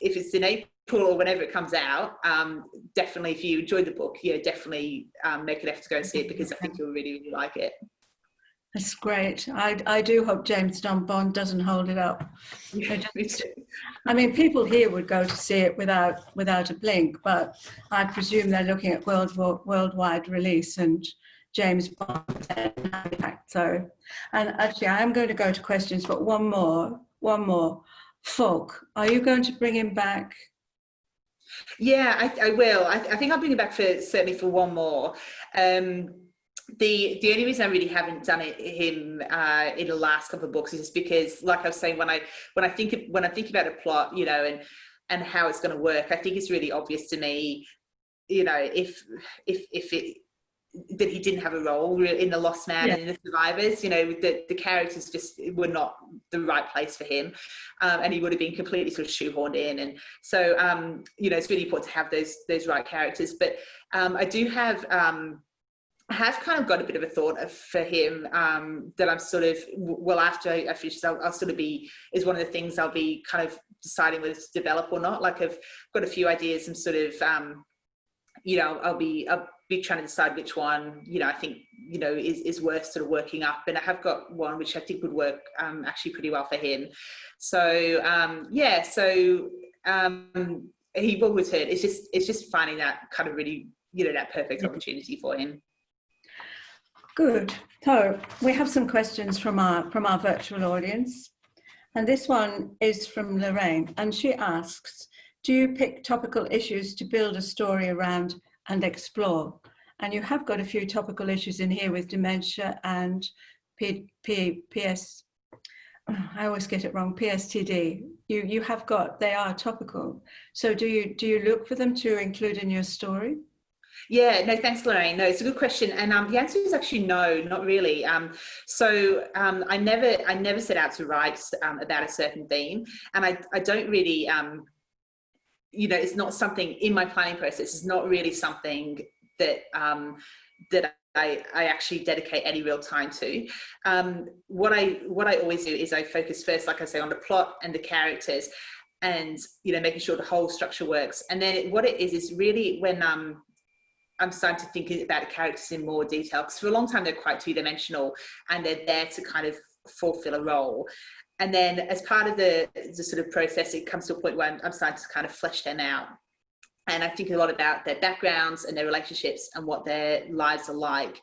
if it's in April or whenever it comes out, um, definitely if you enjoyed the book, yeah, definitely um, make an effort to go and see it because I think you'll really, really like it. That's great. I, I do hope James Don Bond doesn't hold it up. Yeah, just, I mean, people here would go to see it without without a blink, but I presume they're looking at world worldwide release and James Bond. So, and actually, I am going to go to questions, but one more, one more. Falk, are you going to bring him back? Yeah, I, I will. I, I, think I'll bring him back for certainly for one more. Um, the the only reason I really haven't done it him uh, in the last couple of books is just because, like I was saying, when I when I think of, when I think about a plot, you know, and and how it's going to work, I think it's really obvious to me, you know, if if if it that he didn't have a role in the Lost Man yeah. and in the Survivors. You know, the the characters just were not the right place for him, um, and he would have been completely sort of shoehorned in. And so, um, you know, it's really important to have those those right characters. But um, I do have. Um, I have kind of got a bit of a thought for him um, that I'm sort of well after I finish I'll, I'll, sort of be is one of the things I'll be kind of deciding whether to develop or not like I've got a few ideas and sort of um, you know I'll be I'll be trying to decide which one you know I think you know is, is worth sort of working up and I have got one which I think would work um, actually pretty well for him so um, yeah so um, he will return it's just it's just finding that kind of really you know that perfect opportunity for him Good. So we have some questions from our from our virtual audience. And this one is from Lorraine. And she asks, do you pick topical issues to build a story around and explore? And you have got a few topical issues in here with dementia and P, P, PS, I always get it wrong, PSTD. You, you have got, they are topical. So do you, do you look for them to include in your story? Yeah, no, thanks, Lorraine. No, it's a good question, and um, the answer is actually no, not really. Um, so um, I never, I never set out to write um, about a certain theme, and I, I don't really, um, you know, it's not something in my planning process. It's not really something that um, that I, I, actually dedicate any real time to. Um, what I what I always do is I focus first, like I say, on the plot and the characters, and you know, making sure the whole structure works. And then what it is is really when um, I'm starting to think about the characters in more detail because for a long time they're quite two dimensional and they're there to kind of fulfill a role. And then as part of the, the sort of process, it comes to a point where I'm, I'm starting to kind of flesh them out. And I think a lot about their backgrounds and their relationships and what their lives are like.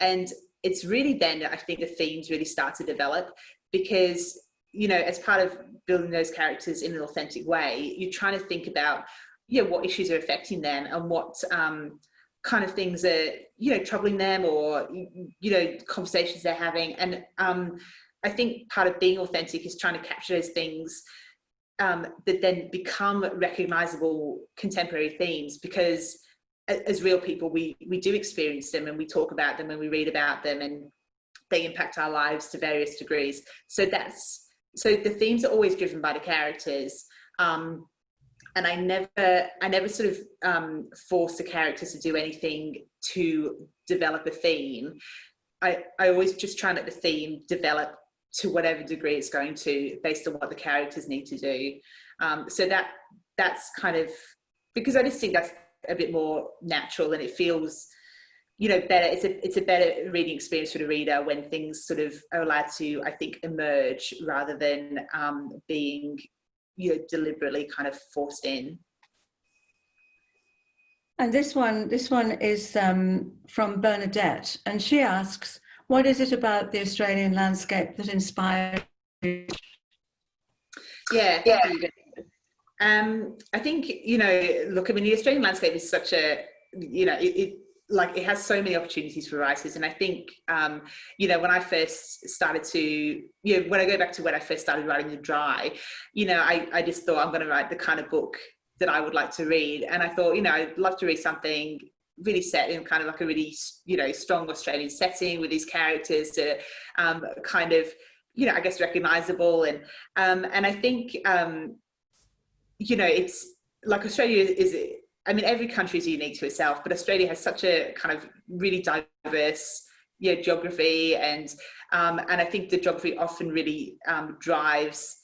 And it's really then that I think the themes really start to develop because, you know, as part of building those characters in an authentic way, you're trying to think about yeah, what issues are affecting them and what um, kind of things are, you know, troubling them or, you know, conversations they're having. And um, I think part of being authentic is trying to capture those things um, that then become recognizable contemporary themes because as real people, we, we do experience them and we talk about them and we read about them and they impact our lives to various degrees. So that's, so the themes are always driven by the characters. Um, and I never, I never sort of um, force the characters to do anything to develop a theme. I, I always just try and let the theme develop to whatever degree it's going to based on what the characters need to do. Um, so that that's kind of, because I just think that's a bit more natural and it feels, you know, better. It's a, it's a better reading experience for the reader when things sort of are allowed to, I think, emerge rather than um, being you know, deliberately kind of forced in. And this one, this one is um, from Bernadette, and she asks, "What is it about the Australian landscape that inspired you?" Yeah, yeah. Um, I think you know, look, I mean, the Australian landscape is such a, you know, it, it like it has so many opportunities for writers and i think um, you know when i first started to you know when i go back to when i first started writing the dry you know i, I just thought i'm going to write the kind of book that i would like to read and i thought you know i'd love to read something really set in kind of like a really you know strong australian setting with these characters to um, kind of you know, I guess recognizable. And, um, and I think, um, you know, it's like Australia is, I mean, every country is unique to itself, but Australia has such a kind of really diverse yeah, geography and um, and I think the geography often really um, drives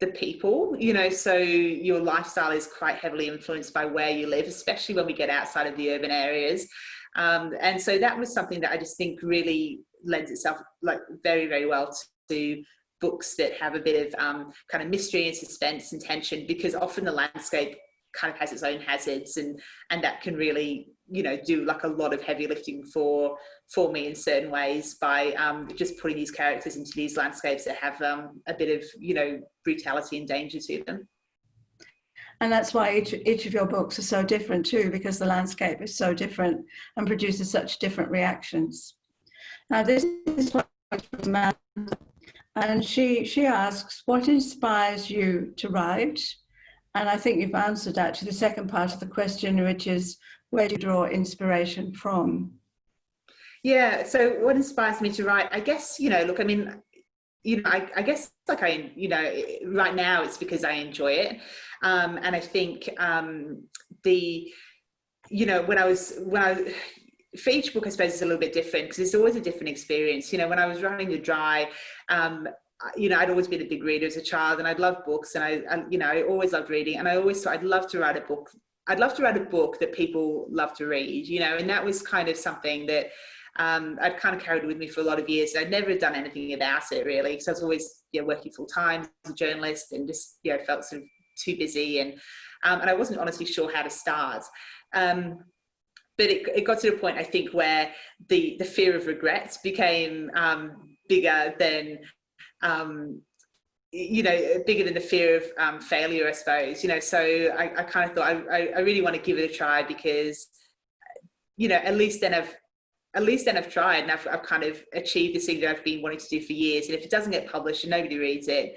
the people, you know, so your lifestyle is quite heavily influenced by where you live, especially when we get outside of the urban areas. Um, and so that was something that I just think really lends itself like very, very well to books that have a bit of um, kind of mystery and suspense and tension because often the landscape kind of has its own hazards and and that can really you know do like a lot of heavy lifting for for me in certain ways by um, just putting these characters into these landscapes that have um, a bit of you know brutality and danger to them. And that's why each, each of your books are so different too because the landscape is so different and produces such different reactions. Now this is from and she she asks what inspires you to write? And I think you've answered actually the second part of the question, which is where do you draw inspiration from? Yeah, so what inspires me to write? I guess, you know, look, I mean, you know, I, I guess like I, you know, right now it's because I enjoy it. Um, and I think um, the, you know, when I was, when I, for each book, I suppose it's a little bit different because it's always a different experience. You know, when I was running the dry, um, you know, I'd always been a big reader as a child and I'd love books and I, I, you know, I always loved reading and I always thought I'd love to write a book. I'd love to write a book that people love to read, you know, and that was kind of something that um, I'd kind of carried with me for a lot of years. I'd never done anything about it really because I was always you know, working full time as a journalist and just, you know, felt sort of too busy and, um, and I wasn't honestly sure how to start. Um, but it, it got to a point, I think, where the, the fear of regrets became um, bigger than um, you know, bigger than the fear of um, failure, I suppose, you know, so I, I kind of thought I, I really want to give it a try because, you know, at least then I've, at least then I've tried and I've, I've kind of achieved this thing that I've been wanting to do for years. And if it doesn't get published and nobody reads it,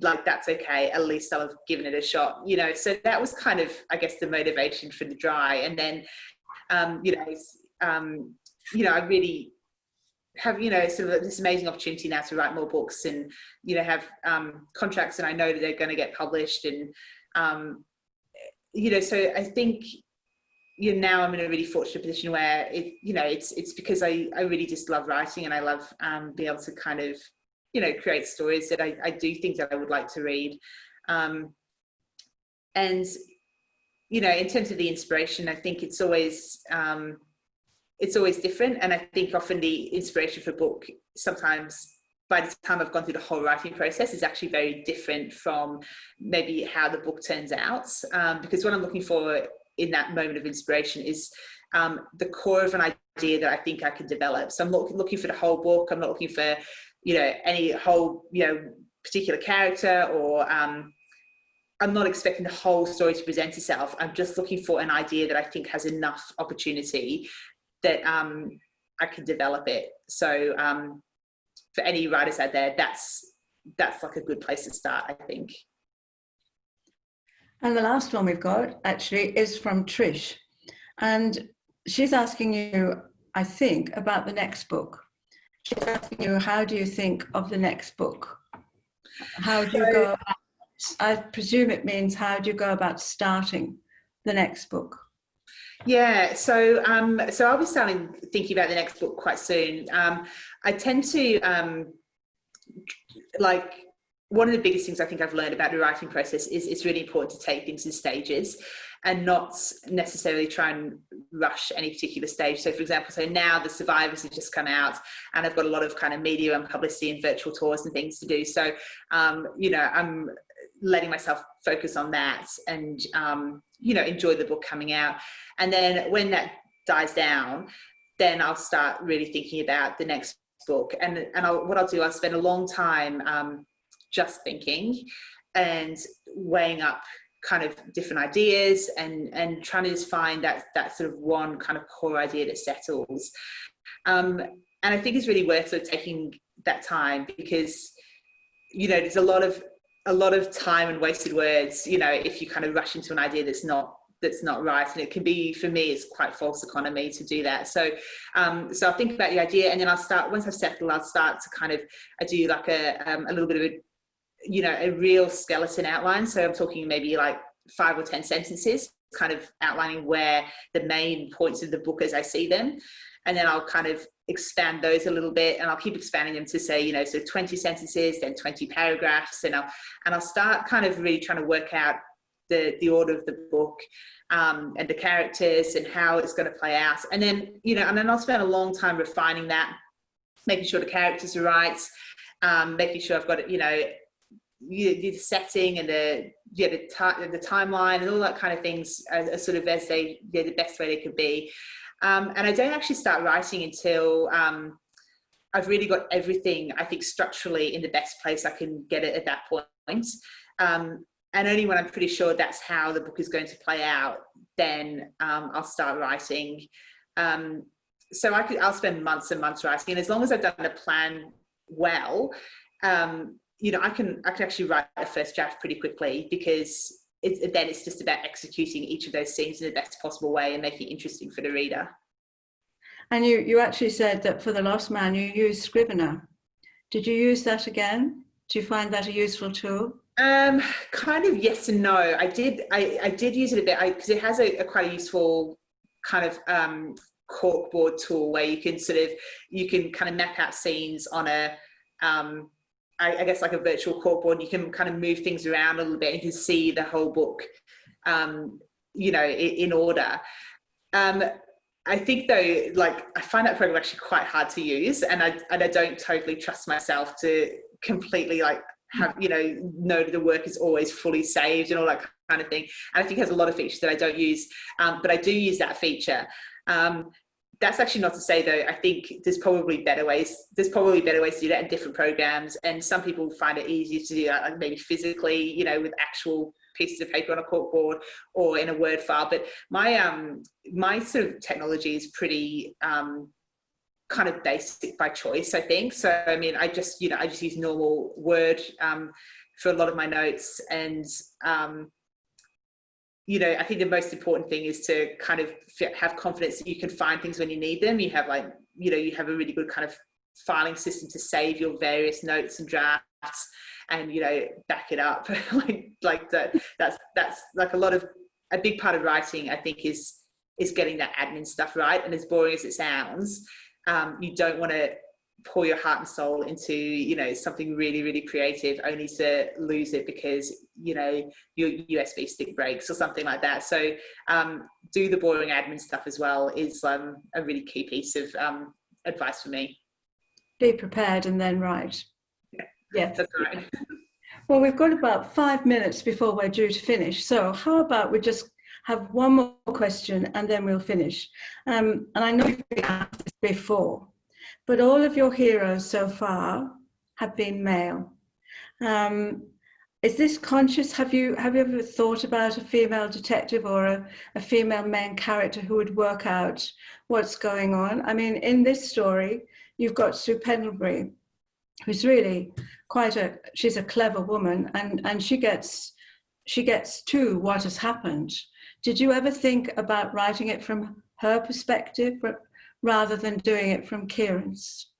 like that's okay. At least have given it a shot, you know? So that was kind of, I guess, the motivation for the dry. And then, um, you know, um, you know, I really have you know sort of this amazing opportunity now to write more books and you know have um, contracts and I know that they're going to get published and um, you know so I think you know now I'm in a really fortunate position where it you know it's it's because I I really just love writing and I love um, being able to kind of you know create stories that I, I do think that I would like to read um, and you know in terms of the inspiration I think it's always um, it's always different. And I think often the inspiration for book sometimes by the time I've gone through the whole writing process is actually very different from maybe how the book turns out. Um, because what I'm looking for in that moment of inspiration is um, the core of an idea that I think I can develop. So I'm look, looking for the whole book. I'm not looking for, you know, any whole, you know, particular character or um, I'm not expecting the whole story to present itself. I'm just looking for an idea that I think has enough opportunity that um, I can develop it. So um, for any writers out there, that's that's like a good place to start, I think. And the last one we've got actually is from Trish. And she's asking you, I think, about the next book. She's asking you, how do you think of the next book? How do you go about, I presume it means how do you go about starting the next book? Yeah, so um, so I'll be starting thinking about the next book quite soon. Um, I tend to um, like one of the biggest things I think I've learned about the writing process is it's really important to take things in stages and not necessarily try and rush any particular stage. So for example, so now the survivors have just come out and I've got a lot of kind of media and publicity and virtual tours and things to do. So, um, you know, I'm letting myself focus on that and, um, you know, enjoy the book coming out. And then when that dies down, then I'll start really thinking about the next book. And, and I'll, what I'll do, I'll spend a long time um, just thinking and weighing up kind of different ideas and, and trying to just find that, that sort of one kind of core idea that settles. Um, and I think it's really worth sort of taking that time because, you know, there's a lot of a lot of time and wasted words, you know, if you kind of rush into an idea that's not that's not right and it can be for me it's quite false economy to do that so um so i'll think about the idea and then i'll start once i've settled i'll start to kind of i do like a um, a little bit of a you know a real skeleton outline so i'm talking maybe like five or ten sentences kind of outlining where the main points of the book as i see them and then i'll kind of expand those a little bit and I'll keep expanding them to say, you know, so 20 sentences, then 20 paragraphs and I'll, and I'll start kind of really trying to work out the, the order of the book um, and the characters and how it's going to play out. And then, you know, and then I'll spend a long time refining that, making sure the characters are right, um, making sure I've got it, you know, the setting and the yeah the, the timeline and all that kind of things are sort of as they yeah the best way they could be um, and I don't actually start writing until um, I've really got everything, I think, structurally in the best place I can get it at that point. Um, and only when I'm pretty sure that's how the book is going to play out, then um, I'll start writing. Um, so I could, I'll spend months and months writing. And as long as I've done the plan well, um, you know, I can, I can actually write a first draft pretty quickly because it, then it's just about executing each of those scenes in the best possible way and making it interesting for the reader. And you, you actually said that for The Lost Man, you used Scrivener. Did you use that again? Do you find that a useful tool? Um, kind of yes and no. I did, I, I did use it a bit because it has a, a, quite a useful kind of um, corkboard tool where you can sort of, you can kind of map out scenes on a, um, I, I, guess like a virtual corkboard, you can kind of move things around a little bit. And you can see the whole book, um, you know, in, in order. Um, I think though, like I find that program actually quite hard to use, and I and I don't totally trust myself to completely like have you know know that the work is always fully saved and all that kind of thing. And I think it has a lot of features that I don't use, um, but I do use that feature. Um, that's actually not to say though, I think there's probably better ways, there's probably better ways to do that in different programs. And some people find it easier to do that, like maybe physically, you know, with actual pieces of paper on a corkboard or in a Word file. But my, um, my sort of technology is pretty, um, kind of basic by choice, I think. So, I mean, I just, you know, I just use normal Word, um, for a lot of my notes and, um, you know, I think the most important thing is to kind of have confidence that you can find things when you need them. You have like, you know, you have a really good kind of filing system to save your various notes and drafts and, you know, back it up. like, like that, that's, that's like a lot of, a big part of writing, I think is, is getting that admin stuff right. And as boring as it sounds, um, you don't want to pour your heart and soul into you know something really really creative only to lose it because you know your usb stick breaks or something like that. So um, do the boring admin stuff as well is um, a really key piece of um, advice for me. Be prepared and then write. Yeah, yeah. that's right. Well we've got about five minutes before we're due to finish. So how about we just have one more question and then we'll finish? Um, and i know you've asked this before but all of your heroes so far have been male. Um, is this conscious? Have you have you ever thought about a female detective or a, a female main character who would work out what's going on? I mean, in this story, you've got Sue Pendlebury, who's really quite a she's a clever woman, and and she gets she gets to what has happened. Did you ever think about writing it from her perspective, rather than doing it from Kieran's?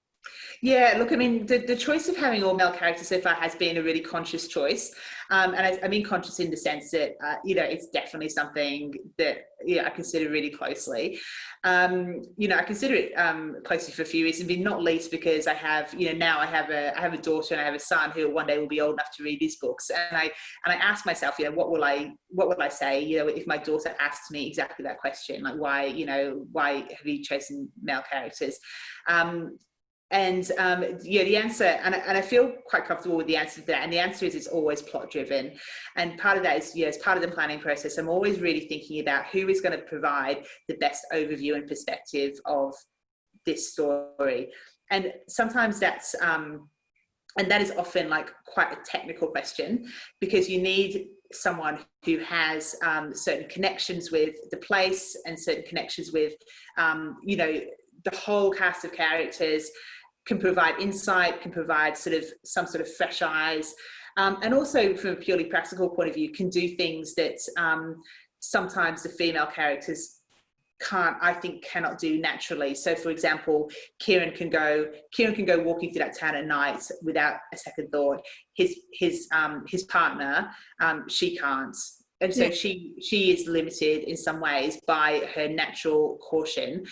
Yeah, look, I mean, the, the choice of having all male characters so far has been a really conscious choice. Um, and I, I, mean conscious in the sense that, uh, you know, it's definitely something that yeah, I consider really closely. Um, you know, I consider it um, closely for a few reasons, not least because I have, you know, now I have a, I have a daughter and I have a son who one day will be old enough to read these books. And I, and I ask myself, you know, what will I, what will I say, you know, if my daughter asks me exactly that question, like why, you know, why have you chosen male characters? Um, and um, yeah, the answer, and I, and I feel quite comfortable with the answer to that. And the answer is it's always plot driven. And part of that is, yeah, as part of the planning process, I'm always really thinking about who is going to provide the best overview and perspective of this story. And sometimes that's, um, and that is often like quite a technical question because you need someone who has um, certain connections with the place and certain connections with, um, you know, the whole cast of characters can provide insight, can provide sort of some sort of fresh eyes, um, and also from a purely practical point of view, can do things that um, sometimes the female characters can't i think cannot do naturally. So for example kieran can go kieran can go walking through that town at night without a second thought. His his um his partner um she can't. And so yeah. she she is limited in some ways by her natural caution.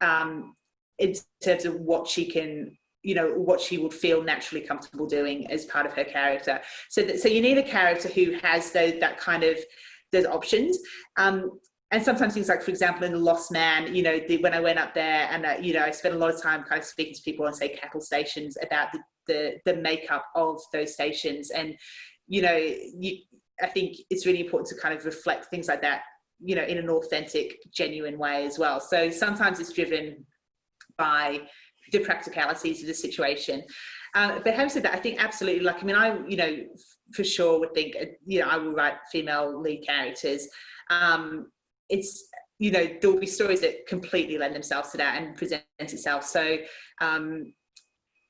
Um in terms of what she can you know what she would feel naturally comfortable doing as part of her character. So that so you need a character who has those that kind of those options. Um and sometimes things like for example in the lost man you know the, when i went up there and uh, you know i spent a lot of time kind of speaking to people on say cattle stations about the the, the makeup of those stations. And you know you i think it's really important to kind of reflect things like that you know in an authentic genuine way as well. So sometimes it's driven by the practicalities of the situation. Um, but having said that, I think absolutely, like, I mean, I, you know, for sure would think, uh, you know, I will write female lead characters. Um, it's, you know, there will be stories that completely lend themselves to that and present itself. So, um,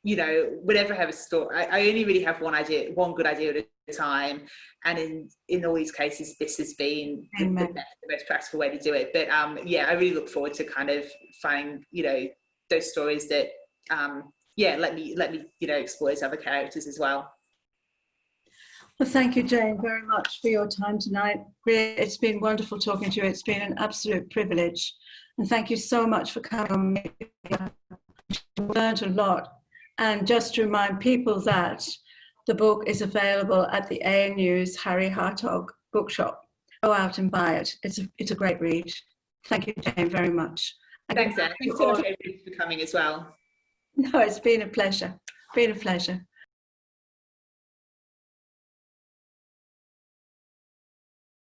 you know, whenever I have a story, I, I only really have one idea, one good idea at a time. And in, in all these cases, this has been the, the, best, the most practical way to do it. But um, yeah, I really look forward to kind of finding, you know, those stories that um, yeah let me let me you know explore those other characters as well well thank you jane very much for your time tonight it's been wonderful talking to you it's been an absolute privilege and thank you so much for coming me learned a lot and just to remind people that the book is available at the ANU's Harry Hartog bookshop. Go out and buy it. It's a, it's a great read. Thank you, Jane, very much. Thanks, Anne. Thanks so much for coming as well. No, it's been a pleasure. Been a pleasure.